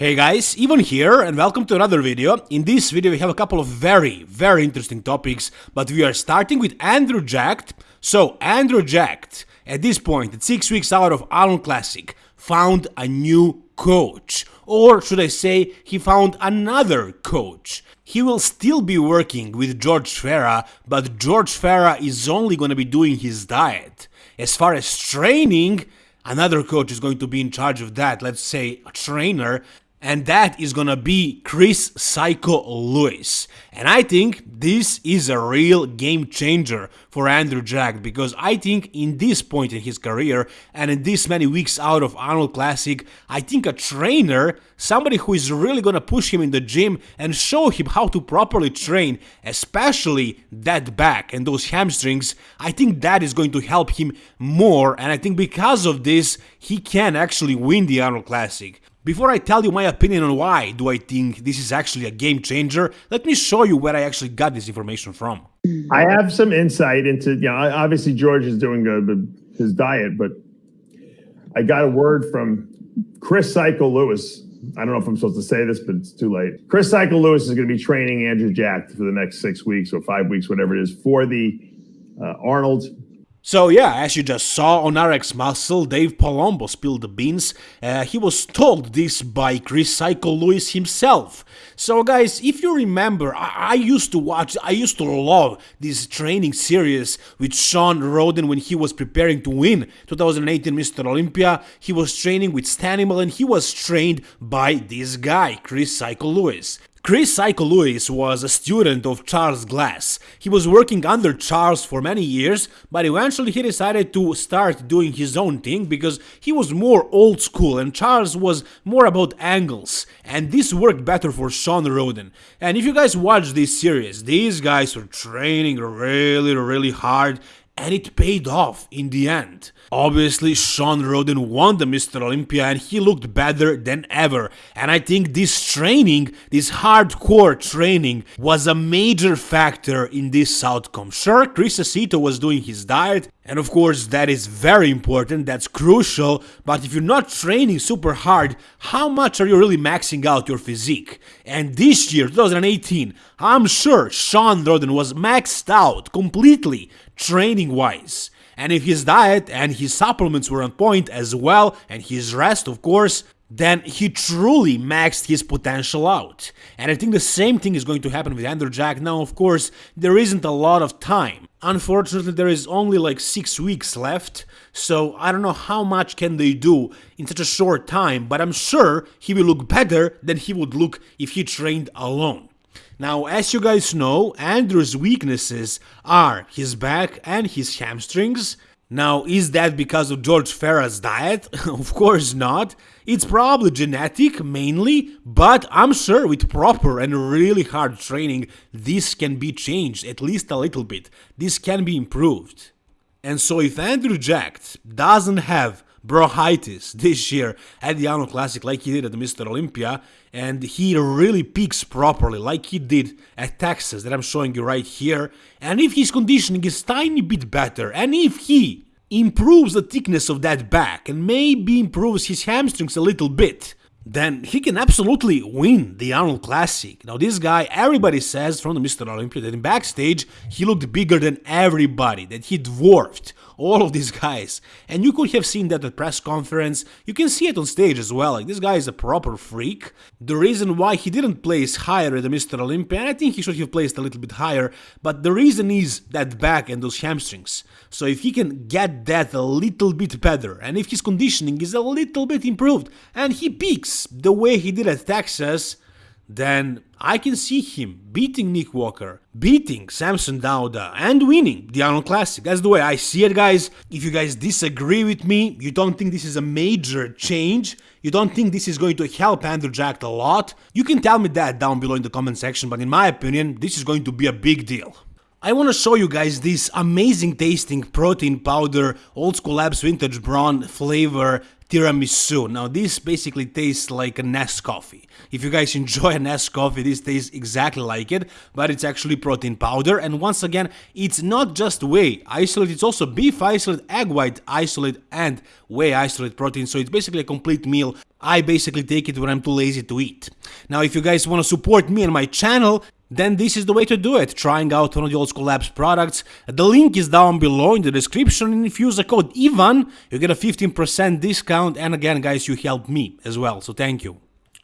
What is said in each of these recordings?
Hey guys, Ivan here and welcome to another video. In this video we have a couple of very, very interesting topics, but we are starting with Andrew Jacked. So, Andrew Jacked, at this point, at 6 weeks out of Arnold Classic, found a new coach. Or should I say, he found another coach. He will still be working with George Farah, but George Farah is only gonna be doing his diet. As far as training, another coach is going to be in charge of that, let's say a trainer, and that is gonna be Chris Psycho Lewis. And I think this is a real game changer for Andrew Jack because I think in this point in his career and in this many weeks out of Arnold Classic, I think a trainer, somebody who is really gonna push him in the gym and show him how to properly train, especially that back and those hamstrings, I think that is going to help him more and I think because of this, he can actually win the Arnold Classic. Before I tell you my opinion on why do I think this is actually a game changer, let me show you where I actually got this information from. I have some insight into, you know, obviously George is doing good his diet, but I got a word from Chris Psycho Lewis. I don't know if I'm supposed to say this, but it's too late. Chris Psycho Lewis is going to be training Andrew Jack for the next six weeks or five weeks, whatever it is, for the uh, Arnold so yeah, as you just saw on RX Muscle, Dave Palumbo spilled the beans. Uh, he was told this by Chris Psycho Lewis himself. So guys, if you remember, I, I, used to watch, I used to love this training series with Shawn Rhoden when he was preparing to win 2018 Mr. Olympia. He was training with Stanimal and he was trained by this guy, Chris Psycho Lewis. Chris Psycho Lewis was a student of Charles Glass. He was working under Charles for many years, but eventually he decided to start doing his own thing because he was more old school and Charles was more about angles. And this worked better for Shawn Rhoden. And if you guys watch this series, these guys were training really, really hard and it paid off in the end. Obviously, Shawn Rhoden won the Mr. Olympia and he looked better than ever. And I think this training, this hardcore training, was a major factor in this outcome. Sure, Chris Aceto was doing his diet, and of course that is very important, that's crucial, but if you're not training super hard, how much are you really maxing out your physique? And this year, 2018, I'm sure Shawn Rhoden was maxed out completely training wise. And if his diet and his supplements were on point as well, and his rest, of course, then he truly maxed his potential out. And I think the same thing is going to happen with Andrew Jack. Now, of course, there isn't a lot of time. Unfortunately, there is only like 6 weeks left, so I don't know how much can they do in such a short time, but I'm sure he will look better than he would look if he trained alone. Now, as you guys know, Andrew's weaknesses are his back and his hamstrings. Now, is that because of George Farah's diet? of course not. It's probably genetic, mainly, but I'm sure with proper and really hard training, this can be changed, at least a little bit. This can be improved. And so if Andrew Jacked doesn't have bronchitis this year at the Arnold Classic like he did at the Mr. Olympia and he really peaks properly like he did at Texas that I'm showing you right here and if his conditioning is tiny bit better and if he improves the thickness of that back and maybe improves his hamstrings a little bit then he can absolutely win the Arnold Classic. Now this guy, everybody says from the Mr. Olympia that in backstage he looked bigger than everybody, that he dwarfed all of these guys. And you could have seen that at press conference, you can see it on stage as well, like this guy is a proper freak. The reason why he didn't place higher at the Mr. Olympia, and I think he should have placed a little bit higher, but the reason is that back and those hamstrings. So if he can get that a little bit better, and if his conditioning is a little bit improved, and he peaks the way he did at Texas, then I can see him beating Nick Walker, beating Samson Dauda, and winning the Arnold Classic. That's the way I see it, guys. If you guys disagree with me, you don't think this is a major change, you don't think this is going to help Andrew Jack a lot, you can tell me that down below in the comment section, but in my opinion, this is going to be a big deal. I want to show you guys this amazing tasting protein powder, Old School Labs Vintage Brawn flavor tiramisu. Now this basically tastes like a Nescoffee. If you guys enjoy a Nescoffee, this tastes exactly like it, but it's actually protein powder. And once again, it's not just whey isolate, it's also beef isolate, egg white isolate, and whey isolate protein. So it's basically a complete meal. I basically take it when I'm too lazy to eat. Now, if you guys want to support me and my channel, then this is the way to do it, trying out one of the Old School Labs products. The link is down below in the description and if you use the code IVAN, you get a 15% discount and again guys, you help me as well, so thank you.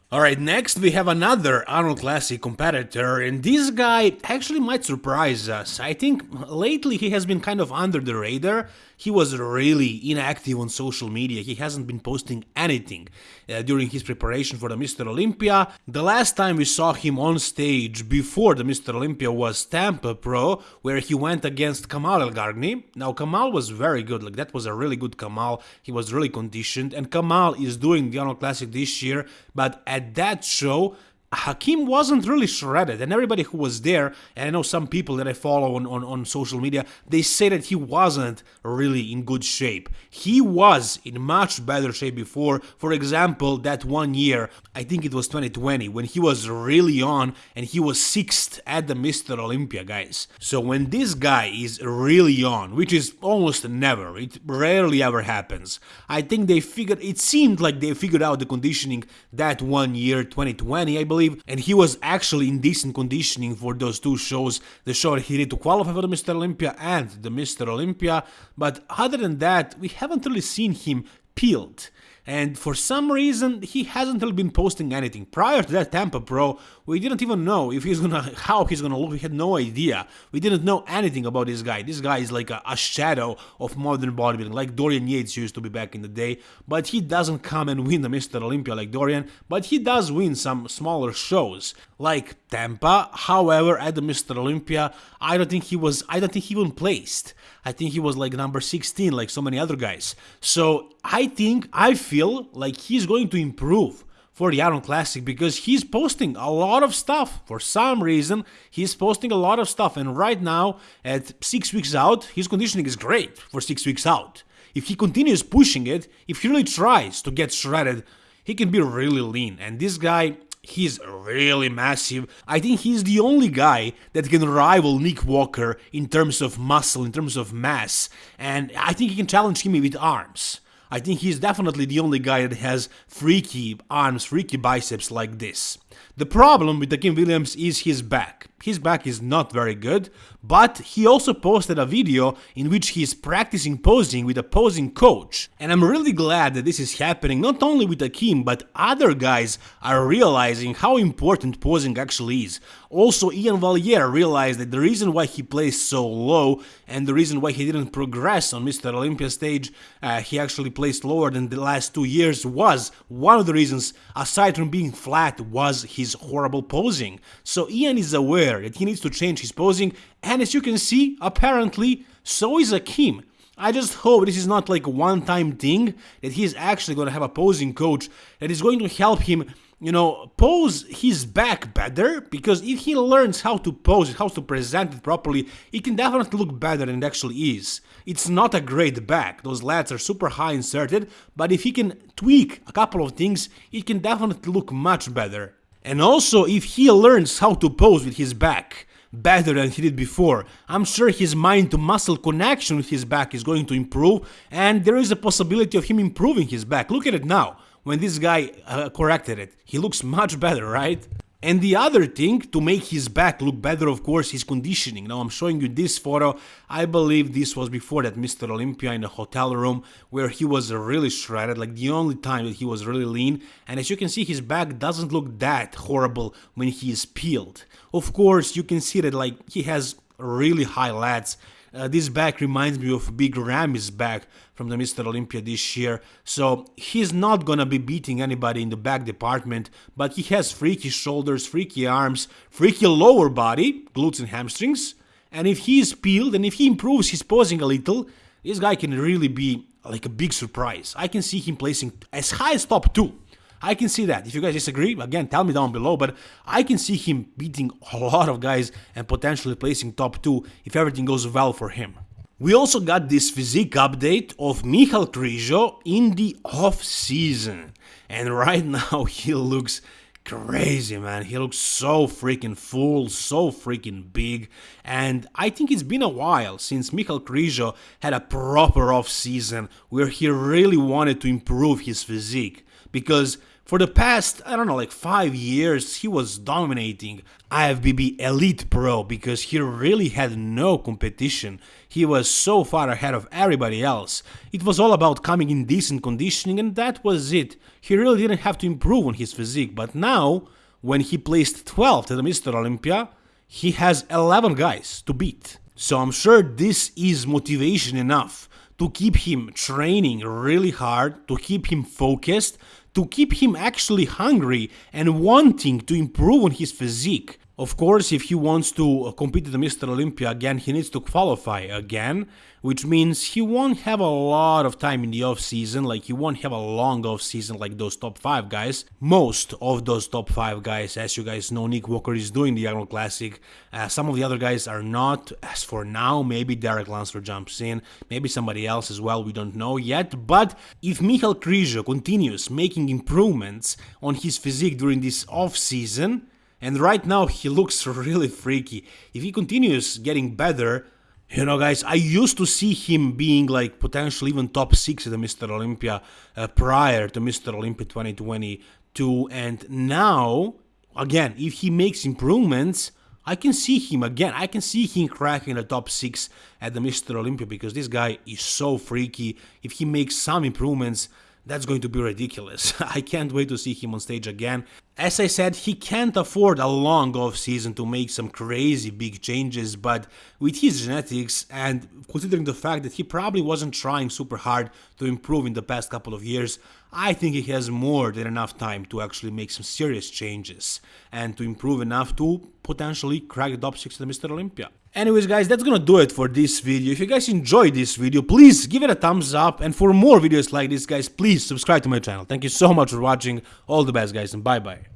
Alright, next we have another Arnold Classic competitor, and this guy actually might surprise us. I think lately he has been kind of under the radar. He was really inactive on social media, he hasn't been posting anything uh, during his preparation for the Mr. Olympia. The last time we saw him on stage before the Mr. Olympia was Tampa Pro, where he went against Kamal Elgargni. Now, Kamal was very good, like that was a really good Kamal, he was really conditioned, and Kamal is doing the Arnold Classic this year, but at that show, Akim wasn't really shredded, and everybody who was there, and I know some people that I follow on, on, on, social media, they say that he wasn't really in good shape. He was in much better shape before. For example, that one year, I think it was 2020, when he was really on and he was sixth at the Mr. Olympia, guys. So when this guy is really on, which is almost never, it rarely ever happens, I think they figured, it seemed like they figured out the conditioning that one year, 2020, I believe believe, and he was actually in decent conditioning for those two shows, the show he did to qualify for the Mr. Olympia and the Mr. Olympia, but other than that, we haven't really seen him peeled and for some reason he hasn't been posting anything. Prior to that Tampa Pro, we didn't even know if he's gonna how he's gonna look. We had no idea. We didn't know anything about this guy. This guy is like a, a shadow of modern bodybuilding, like Dorian Yates used to be back in the day. But he doesn't come and win the Mr. Olympia like Dorian. But he does win some smaller shows like Tampa. However, at the Mr. Olympia, I don't think he was. I don't think he even placed. I think he was like number 16, like so many other guys. So I think, I feel like he's going to improve for the Arnold Classic because he's posting a lot of stuff. For some reason, he's posting a lot of stuff. And right now, at six weeks out, his conditioning is great for six weeks out. If he continues pushing it, if he really tries to get shredded, he can be really lean. And this guy, He's really massive. I think he's the only guy that can rival Nick Walker in terms of muscle, in terms of mass, and I think he can challenge him with arms. I think he's definitely the only guy that has freaky arms, freaky biceps like this. The problem with Akim Williams is his back. His back is not very good, but he also posted a video in which he is practicing posing with a posing coach. And I'm really glad that this is happening not only with Akim, but other guys are realizing how important posing actually is. Also, Iain Valliere realized that the reason why he plays so low and the reason why he didn't progress on Mr. Olympia stage, uh, he actually placed lower than the last two years was one of the reasons, aside from being flat, was his horrible posing. So Iain is aware that he needs to change his posing, and as you can see, apparently, so is Akim. I just hope this is not like a one-time thing, that he's actually going to have a posing coach that is going to help him you know, pose his back better, because if he learns how to pose it, how to present it properly, it can definitely look better than it actually is. It's not a great back, those lats are super high inserted, but if he can tweak a couple of things, it can definitely look much better. And also, if he learns how to pose with his back better than he did before, I'm sure his mind to muscle connection with his back is going to improve, and there is a possibility of him improving his back. Look at it now when this guy uh, corrected it. He looks much better, right? And the other thing, to make his back look better, of course, is conditioning. Now, I'm showing you this photo. I believe this was before that Mr. Olympia in a hotel room, where he was really shredded, like the only time that he was really lean. And as you can see, his back doesn't look that horrible when he is peeled. Of course, you can see that, like, he has really high lats, uh, this back reminds me of Big Ramy's back from the Mr. Olympia this year, so he's not gonna be beating anybody in the back department, but he has freaky shoulders, freaky arms, freaky lower body, glutes and hamstrings, and if he is peeled and if he improves his posing a little, this guy can really be like a big surprise. I can see him placing as high as top 2 I can see that. If you guys disagree, again, tell me down below, but I can see him beating a lot of guys and potentially placing top 2 if everything goes well for him. We also got this physique update of Michal Krizo in the off season. And right now he looks crazy, man. He looks so freaking full, so freaking big. And I think it's been a while since Michal Krizo had a proper off season where he really wanted to improve his physique. Because for the past, I don't know, like five years, he was dominating IFBB Elite Pro because he really had no competition. He was so far ahead of everybody else. It was all about coming in decent conditioning and that was it. He really didn't have to improve on his physique, but now, when he placed 12th at the Mr. Olympia, he has 11 guys to beat. So I'm sure this is motivation enough to keep him training really hard, to keep him focused, to keep him actually hungry and wanting to improve on his physique. Of course, if he wants to compete at the Mr. Olympia again, he needs to qualify again, which means he won't have a lot of time in the off season, like he won't have a long off season like those top 5 guys. Most of those top 5 guys, as you guys know, Nick Walker is doing the Arnold Classic. Uh, some of the other guys are not. As for now, maybe Derek Lunsford jumps in, maybe somebody else as well, we don't know yet. But if Michal Krizo continues making improvements on his physique during this off season, and right now he looks really freaky. If he continues getting better, you know, guys, I used to see him being like potentially even top 6 at the Mr. Olympia uh, prior to Mr. Olympia 2022. And now, again, if he makes improvements, I can see him again. I can see him cracking the top 6 at the Mr. Olympia because this guy is so freaky. If he makes some improvements, that's going to be ridiculous. I can't wait to see him on stage again. As I said, he can't afford a long off season to make some crazy big changes, but with his genetics and considering the fact that he probably wasn't trying super hard to improve in the past couple of years, I think he has more than enough time to actually make some serious changes and to improve enough to potentially crack the top 6 of the Mr. Olympia. Anyways guys, that's gonna do it for this video. If you guys enjoyed this video, please give it a thumbs up and for more videos like this guys, please subscribe to my channel. Thank you so much for watching. All the best guys and bye bye.